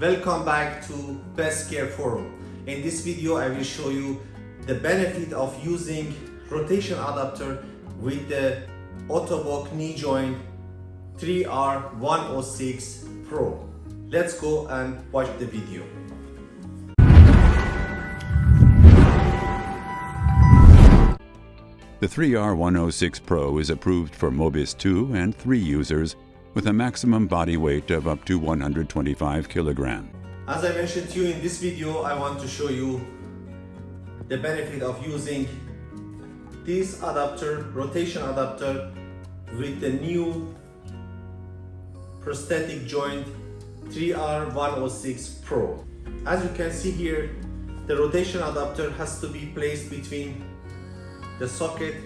Welcome back to Best Care Forum. In this video I will show you the benefit of using rotation adapter with the Ottobock knee joint 3R106 Pro. Let's go and watch the video. The 3R106 Pro is approved for Mobis 2 and 3 users with a maximum body weight of up to 125 kilogram. As I mentioned to you in this video, I want to show you the benefit of using this adapter, rotation adapter with the new prosthetic joint 3R106 Pro. As you can see here, the rotation adapter has to be placed between the socket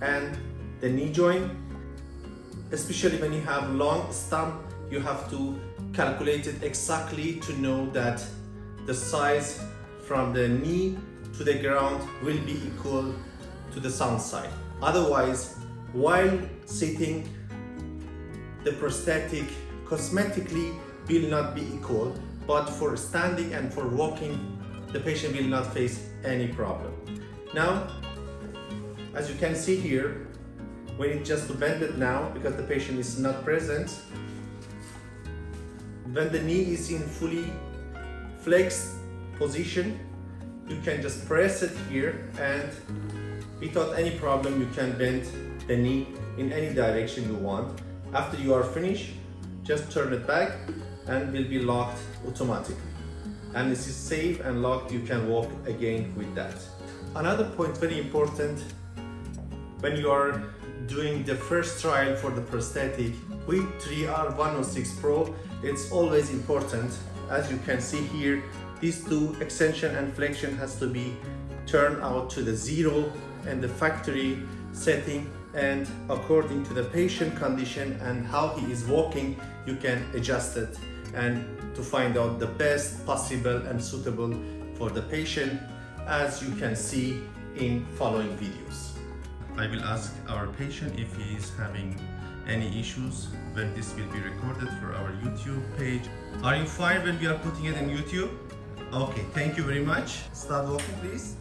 and the knee joint especially when you have long stump you have to calculate it exactly to know that the size from the knee to the ground will be equal to the sound side. Otherwise while sitting the prosthetic cosmetically will not be equal but for standing and for walking the patient will not face any problem. Now as you can see here, we need just to bend it now because the patient is not present. When the knee is in fully flexed position, you can just press it here and without any problem you can bend the knee in any direction you want. After you are finished, just turn it back and will be locked automatically. And this is safe and locked, you can walk again with that. Another point very important when you are doing the first trial for the prosthetic with 3R106 Pro, it's always important. As you can see here, these two extension and flexion has to be turned out to the zero and the factory setting and according to the patient condition and how he is walking, you can adjust it and to find out the best possible and suitable for the patient as you can see in following videos. I will ask our patient if he is having any issues when this will be recorded for our YouTube page. Are you fine when we are putting it in YouTube? Okay, thank you very much. Start walking please.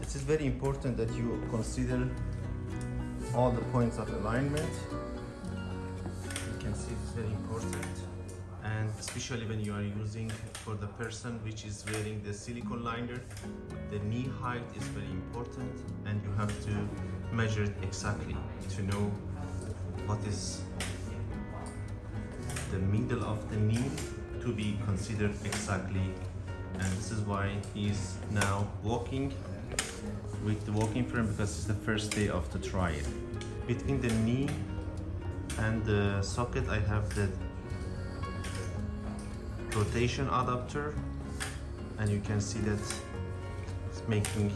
This is very important that you consider all the points of alignment. You can see it's very important and especially when you are using for the person which is wearing the silicone liner the knee height is very important and you have to measure it exactly to know what is the middle of the knee to be considered exactly. And this is why he's now walking with the walking frame because it's the first day of the trial. Between the knee and the socket I have the rotation adapter and you can see that it's making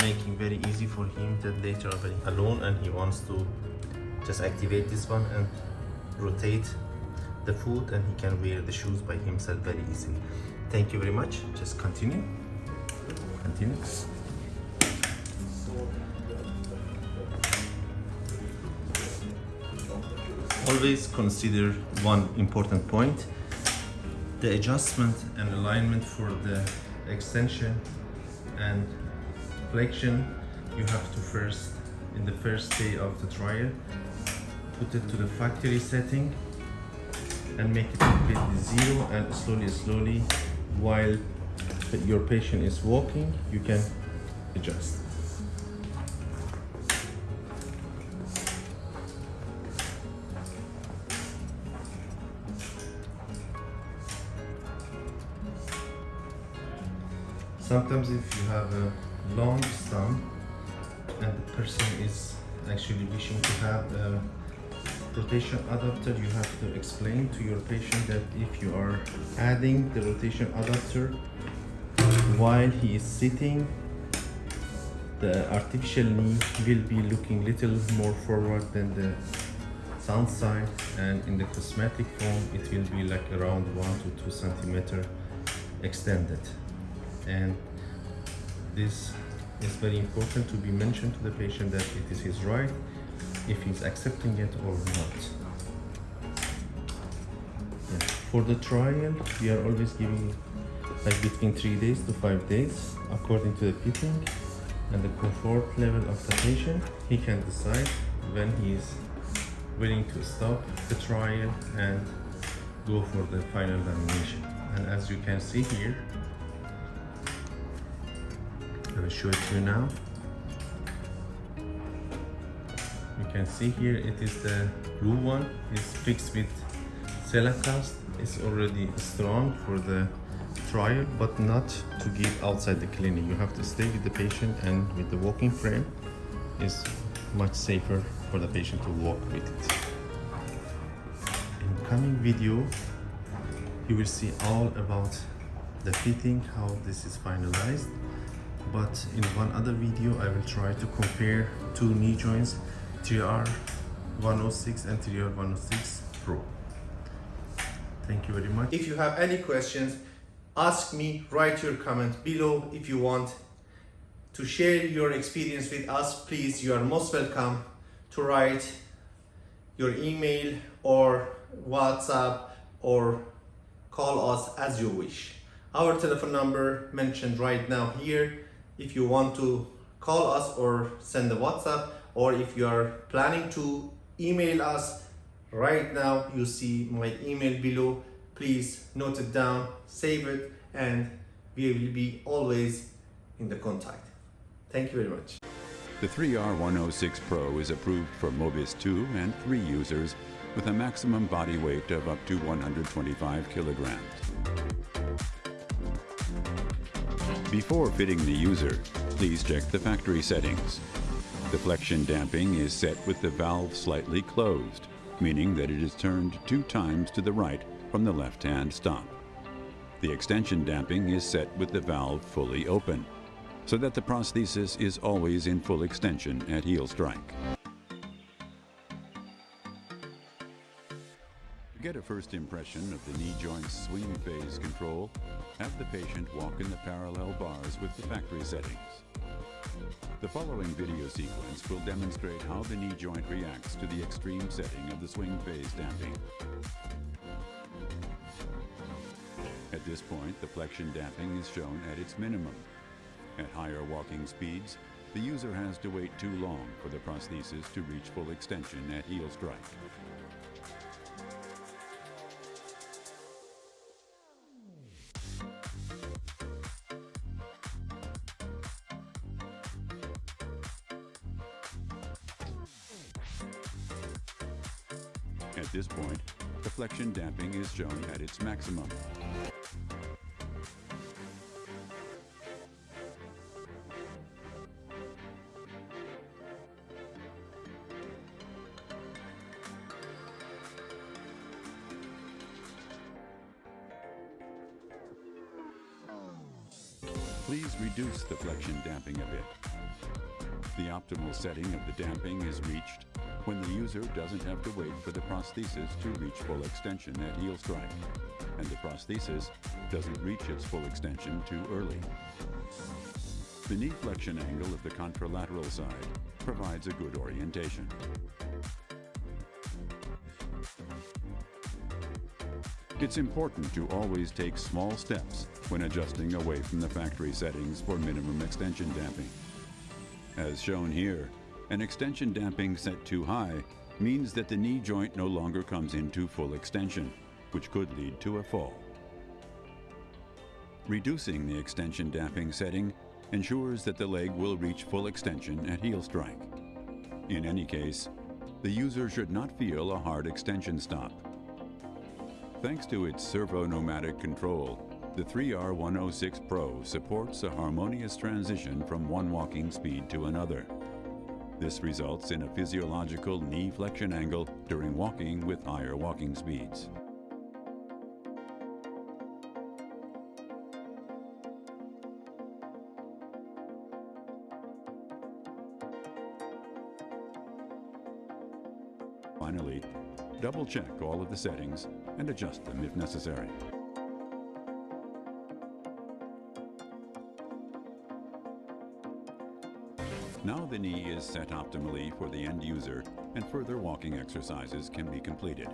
making very easy for him that later when alone and he wants to just activate this one and rotate the foot and he can wear the shoes by himself very easily. Thank you very much. Just continue. Continue always consider one important point. The adjustment and alignment for the extension and flexion you have to first in the first day of the trial put it to the factory setting and make it completely zero and slowly slowly while your patient is walking you can adjust sometimes if you have a long stump and the person is actually wishing to have a rotation adapter you have to explain to your patient that if you are adding the rotation adapter while he is sitting the artificial knee will be looking little more forward than the sound side and in the cosmetic form it will be like around one to two centimeter extended and this is very important to be mentioned to the patient that it is his right if he's accepting it or not. Yeah. For the trial, we are always giving like between three days to five days according to the fitting and the comfort level of the patient. He can decide when he is willing to stop the trial and go for the final lamination. And as you can see here, Will show it to you now. You can see here it is the blue one. It's fixed with Cellacast. It's already strong for the trial, but not to give outside the clinic. You have to stay with the patient and with the walking frame is much safer for the patient to walk with it. In coming video, you will see all about the fitting, how this is finalized. But in one other video, I will try to compare two knee joints, 3R 106 and 3R 106 Pro. Thank you very much. If you have any questions, ask me, write your comment below if you want to share your experience with us, please, you are most welcome to write your email or WhatsApp or call us as you wish. Our telephone number mentioned right now here. If you want to call us or send a WhatsApp or if you are planning to email us right now, you see my email below. Please note it down, save it, and we will be always in the contact. Thank you very much. The 3R106 Pro is approved for Mobis 2 and 3 users with a maximum body weight of up to 125 kilograms. Before fitting the user, please check the factory settings. The flexion damping is set with the valve slightly closed, meaning that it is turned two times to the right from the left-hand stop. The extension damping is set with the valve fully open, so that the prosthesis is always in full extension at heel strike. Get a first impression of the knee joint swing phase control, have the patient walk in the parallel bars with the factory settings. The following video sequence will demonstrate how the knee joint reacts to the extreme setting of the swing phase damping. At this point, the flexion damping is shown at its minimum. At higher walking speeds, the user has to wait too long for the prosthesis to reach full extension at heel strike. At this point, the flexion damping is shown at its maximum. Please reduce the flexion damping a bit. The optimal setting of the damping is reached when the user doesn't have to wait for the prosthesis to reach full extension at heel strike, and the prosthesis doesn't reach its full extension too early. The knee flexion angle of the contralateral side provides a good orientation. It's important to always take small steps when adjusting away from the factory settings for minimum extension damping. As shown here, an extension damping set too high means that the knee joint no longer comes into full extension, which could lead to a fall. Reducing the extension damping setting ensures that the leg will reach full extension at heel strike. In any case, the user should not feel a hard extension stop. Thanks to its servo-pneumatic control, the 3R106 Pro supports a harmonious transition from one walking speed to another. This results in a physiological knee flexion angle during walking with higher walking speeds. Finally, double check all of the settings and adjust them if necessary. Now the knee is set optimally for the end user and further walking exercises can be completed.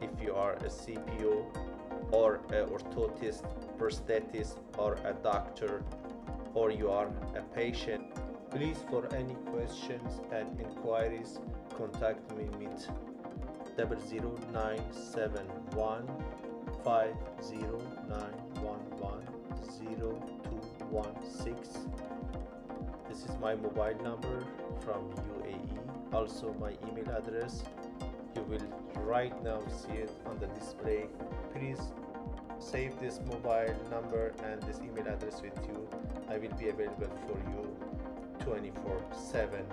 if you are a CPO or orthotist, prosthetist or a doctor or you are a patient. Please for any questions and inquiries contact me with 00971 50911 This is my mobile number from UAE. Also my email address you will right now see it on the display please save this mobile number and this email address with you. I will be available for you 24 7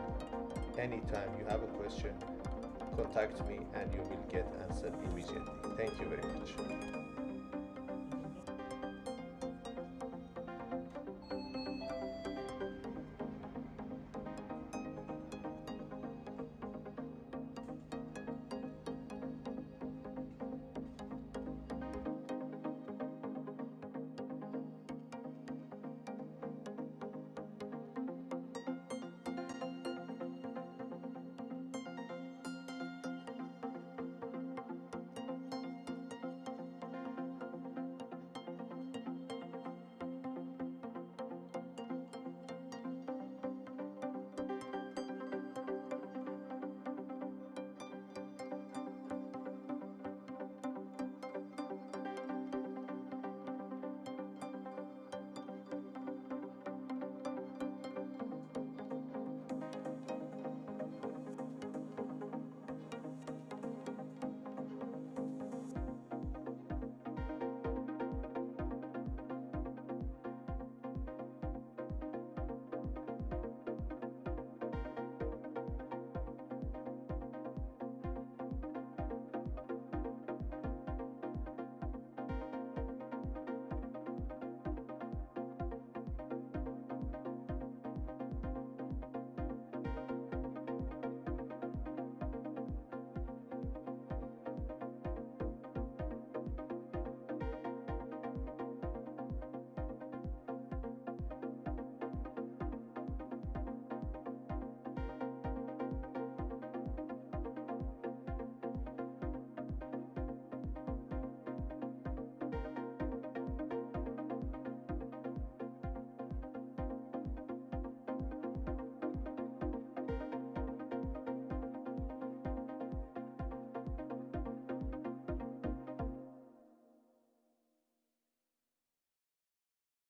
anytime you have a question contact me and you will get answered immediately. Thank you very much